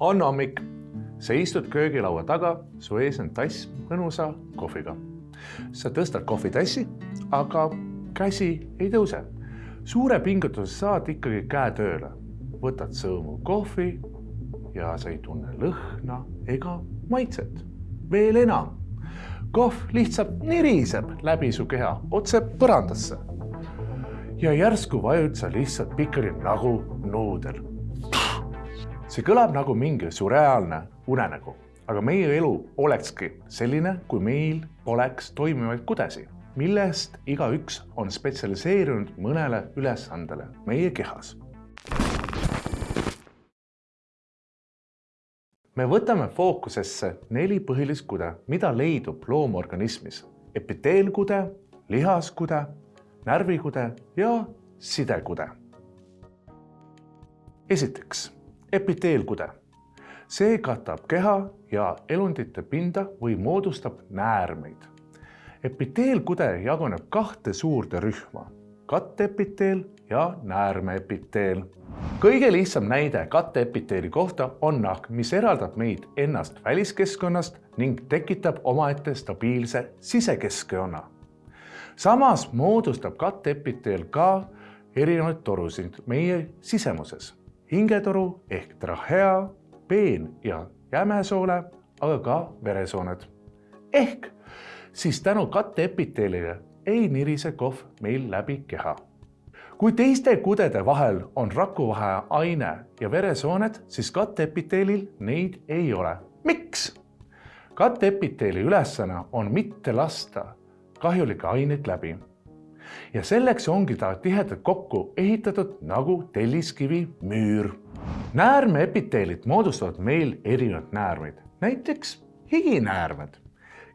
on hommik, sa istud köögilaua taga, su ees on tass mõnusa kohviga. sa tõstad kohvitassi, aga käsi ei tõuse. suure pingutuse saad ikkagi käe tööle, võtad sõõmu kohvi ja sa ei tunne lõhna ega maitset. veel enam, kohv lihtsalt niriseb läbi su keha otse põrandasse. ja järsku vajud sa lihtsalt pikali nagu nuudel see kõlab nagu mingi surreaalne unenägu, aga meie elu olekski selline, kui meil poleks toimivaid kudesi, millest igaüks on spetsialiseerunud mõnele ülesandele meie kehas. me võtame fookusesse neli põhilist kude, mida leidub loomorganismis. epiteelkude, lihaskude, närvikude ja sidekude. esiteks epiteelkude. see katab keha ja elundite pinda või moodustab näärmeid. epiteelkude jaguneb kahte suurde rühma, katteepiteel ja näärmeepiteel. kõige lihtsam näide katteepiteeli kohta on nahk, mis eraldab meid ennast väliskeskkonnast ning tekitab omaette stabiilse sisekeskkonna. samas moodustab katteepiteel ka erinevaid torusid meie sisemuses hingetoru ehk trahea, peen ja jämesoole, aga ka veresooned. ehk siis tänu katteepiteelile ei nirise kohv meil läbi keha. kui teiste kudede vahel on rakuvahe aine ja veresooned, siis katteepiteelil neid ei ole. miks? katteepiteeli ülesanne on mitte lasta kahjulikke aineid läbi ja selleks ongi ta tihedalt kokku ehitatud nagu telliskivi müür. näärmeepiteelid moodustavad meil erinevaid näärmeid, näiteks higinäärmed.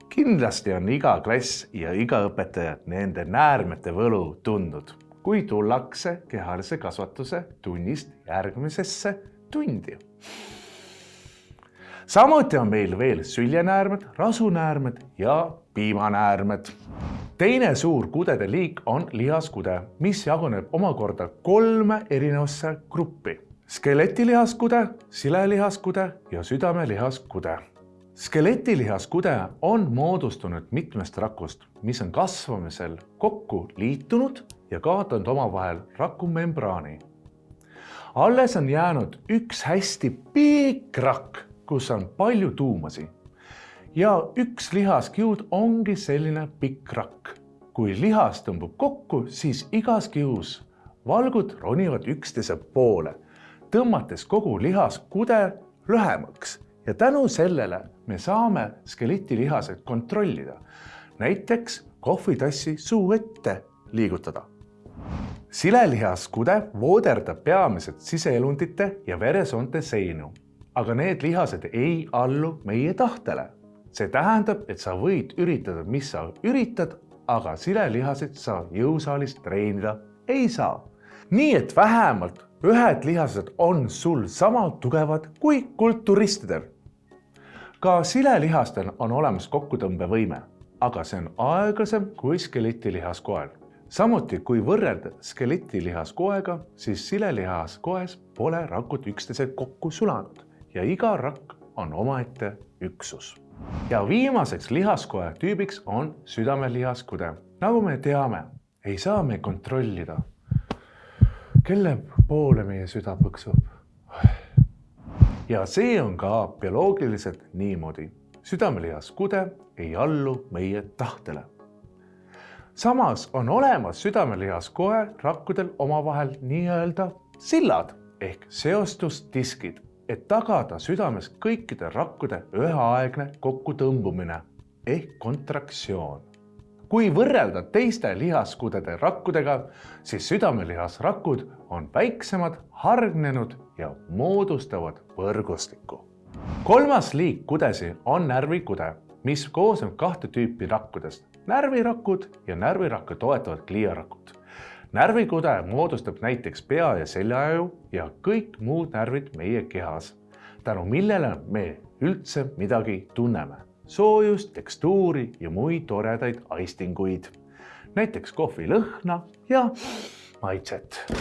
kindlasti on iga klass ja iga õpetaja nende näärmete võlu tundnud, kui tullakse kehalise kasvatuse tunnist järgmisesse tundi samuti on meil veel süljenäärmed, rasunäärmed ja piimanäärmed teine suur kudede liik on lihaskude, mis jaguneb omakorda kolme erinevasse gruppi. skeletilihaskude, silelihaskude ja südamelihaskude. skeletilihaskude on moodustunud mitmest rakust, mis on kasvamisel kokku liitunud ja kaotanud omavahel rakumembraani. alles on jäänud üks hästi pikk rakk, kus on palju tuumasi ja üks lihaskiud ongi selline pikk rakk. kui lihas tõmbub kokku, siis igas kius valgud ronivad üksteise poole, tõmmates kogu lihaskude lühemaks ja tänu sellele me saame skeletilihased kontrollida. näiteks kohvitassi suu ette liigutada. silelihaskude vooderdab peamiselt siseelundite ja veresoonte seinu, aga need lihased ei allu meie tahtele see tähendab, et sa võid üritada, mis sa üritad, aga silelihaseid sa jõusaalis treenida ei saa. nii et vähemalt ühed lihased on sul sama tugevad kui kulturistidel. ka silelihastel on olemas kokkutõmbevõime, aga see on aeglasem kui skeletilihaskoel. samuti, kui võrrelda skeletilihaskoega, siis silelihaskoes pole rakud üksteisega kokku sulanud ja iga rakk on omaette üksus ja viimaseks lihaskoe tüübiks on südamelihaskude. nagu me teame, ei saa me kontrollida, kelle poole meie süda põksub. ja see on ka bioloogiliselt niimoodi. südamelihaskude ei allu meie tahtele. samas on olemas südamelihaskoe rakkudel omavahel nii-öelda sillad ehk seostusdiskid et tagada südames kõikide rakkude üheaegne kokkutõmbumine ehk kontraktsioon. kui võrrelda teiste lihaskudede rakkudega, siis südamelihasrakud on väiksemad, hargnenud ja moodustavad võrgustikku. kolmas liik kudesi on närvikude, mis koosneb kahte tüüpi rakkudest, närvirakud ja närvirakku toetavad gliarakud närvikude moodustab näiteks pea ja seljaaju ja kõik muud närvid meie kehas, tänu millele me üldse midagi tunneme. soojust, tekstuuri ja muid toredaid aistinguid. näiteks kohvi lõhna ja maitset.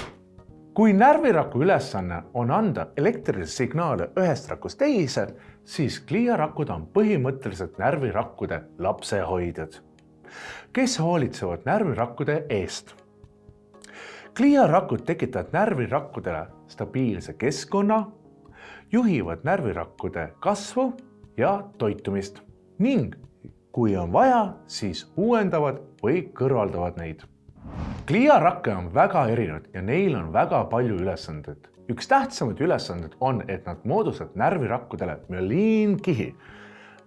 kui närviraku ülesanne on anda elektrilisi signaale ühest rakust teise, siis gliarakud on põhimõtteliselt närvirakkude lapsehoidjad, kes hoolitsevad närvirakkude eest. Gliarakud tekitavad närvirakkudele stabiilse keskkonna, juhivad närvirakkude kasvu ja toitumist ning kui on vaja, siis uuendavad või kõrvaldavad neid. gliarakke on väga erinevad ja neil on väga palju ülesandeid. üks tähtsamaid ülesandeid on, et nad moodustavad närvirakkudele müeliinkihi,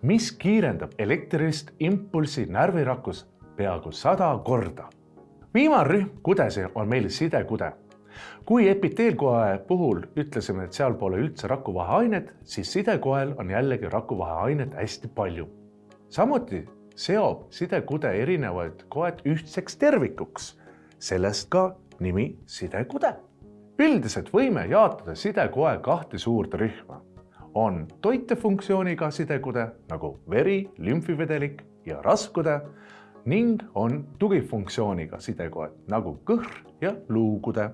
mis kiirendab elektrilist impulssi närvirakus peaaegu sada korda. Viimane rühm kudesi on meil sidekude kui epiteelkoe puhul ütlesime, et seal pole üldse rakuvaheainet, siis sidekoel on jällegi rakuvaheainet hästi palju. samuti seob sidekude erinevaid koed ühtseks tervikuks, sellest ka nimi sidekude. üldiselt võime jaotada sidekoe kahte suurde rühma. on toitefunktsiooniga sidekude nagu veri, lümfivedelik ja raskude ning on tugifunktsiooniga sidekoed nagu kõhr ja luukude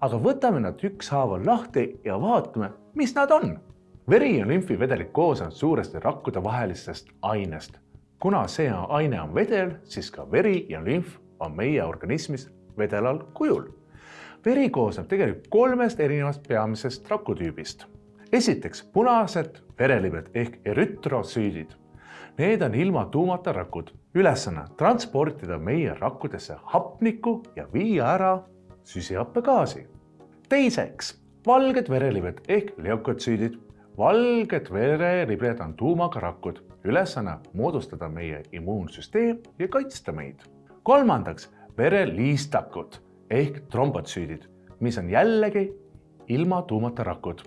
aga võtame nad ükshaaval lahti ja vaatame, mis nad on. veri ja lümfivedelik koosnevad suuresti rakkude vahelistest ainest. kuna see aine on vedel, siis ka veri ja lümf on meie organismis vedelal kujul. veri koosneb tegelikult kolmest erinevast peamisest rakutüübist. esiteks punased verelibed ehk erütrosüüdid. Need on ilma tuumata rakud. Ülesanne transportida meie rakkudesse hapnikku ja viia ära süsihappegaasi. teiseks, valged verelibed ehk leukotsüüdid. valged verelibed on tuumaga rakud, ülesanne moodustada meie immuunsüsteem ja kaitsta meid. kolmandaks, vereliistakud ehk trombotsüüdid, mis on jällegi ilma tuumata rakud.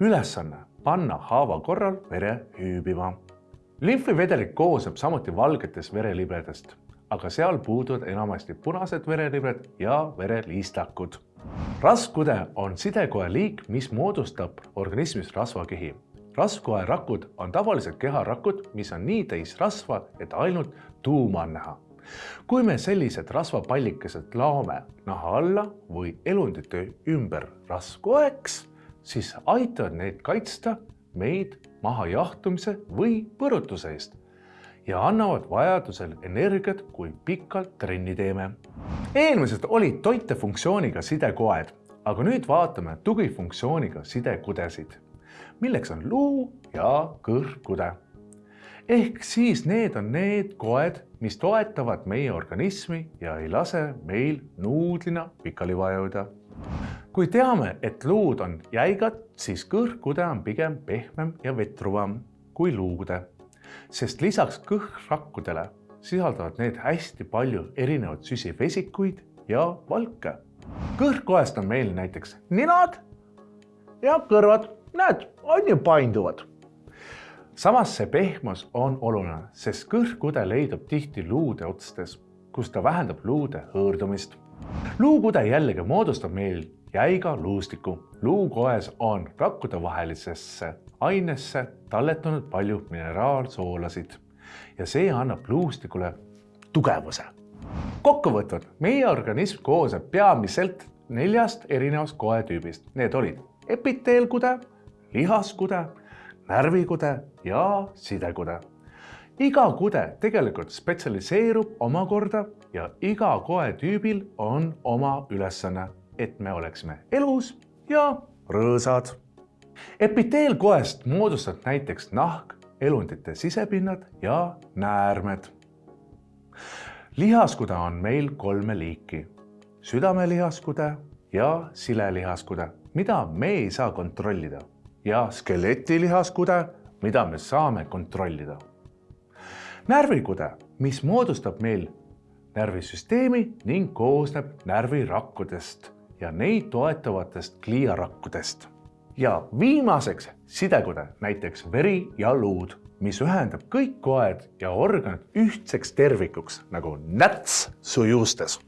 ülesanne panna haava korral vere hüübima. Limfivedelik koosneb samuti valgetest verelibedest aga seal puuduvad enamasti punased verelibed ja vereliistakud. raskude on sidekoe liik, mis moodustab organismis rasvakihi. rasvkoe rakud on tavaliselt keharakud, mis on nii täis rasva, et ainult tuuma on näha. kui me sellised rasvapallikesed laome naha alla või elundite ümber rasvkoeks, siis aitavad need kaitsta meid mahajahtumise või põrutuse eest ja annavad vajadusel energiat, kui pikalt trenni teeme. eelmised olid toitefunktsiooniga sidekoed, aga nüüd vaatame tugifunktsiooniga sidekudesid, milleks on luu ja kõrgkude. ehk siis need on need koed, mis toetavad meie organismi ja ei lase meil nuudlina pikali vajuda kui teame, et luud on jäigad, siis kõrgkude on pigem pehmem ja vetruvam kui luukude sest lisaks kõhrakkudele sisaldavad need hästi palju erinevaid süsivesikuid ja valke. kõhrkoest on meil näiteks ninad ja kõrvad, näed, on ju painduvad. samas see pehmus on oluline, sest kõhkude leidub tihti luude otstes, kus ta vähendab luude hõõrdumist. luukude jällegi moodustab meil jäiga luustiku. luukoes on rakkude vahelisesse ainesse talletanud palju mineraalsoolasid ja see annab luustikule tugevuse. kokkuvõtvalt, meie organism koosneb peamiselt neljast erinevast koetüübist. Need olid epiteelkude, lihaskude, närvikude ja sidekude. iga kude tegelikult spetsialiseerub omakorda ja iga koetüübil on oma ülesanne, et me oleksime elus ja rõõsad epiteelkoest moodustavad näiteks nahk, elundite sisepinnad ja näärmed. lihaskude on meil kolme liiki, südamelihaskude ja silelihaskude, mida me ei saa kontrollida ja skeletilihaskude, mida me saame kontrollida. närvikude, mis moodustab meil närvisüsteemi ning koosneb närvirakkudest ja neid toetavatest gliarakkudest ja viimaseks sidekude, näiteks veri ja luud, mis ühendab kõik koed ja organid ühtseks tervikuks nagu näts su juustes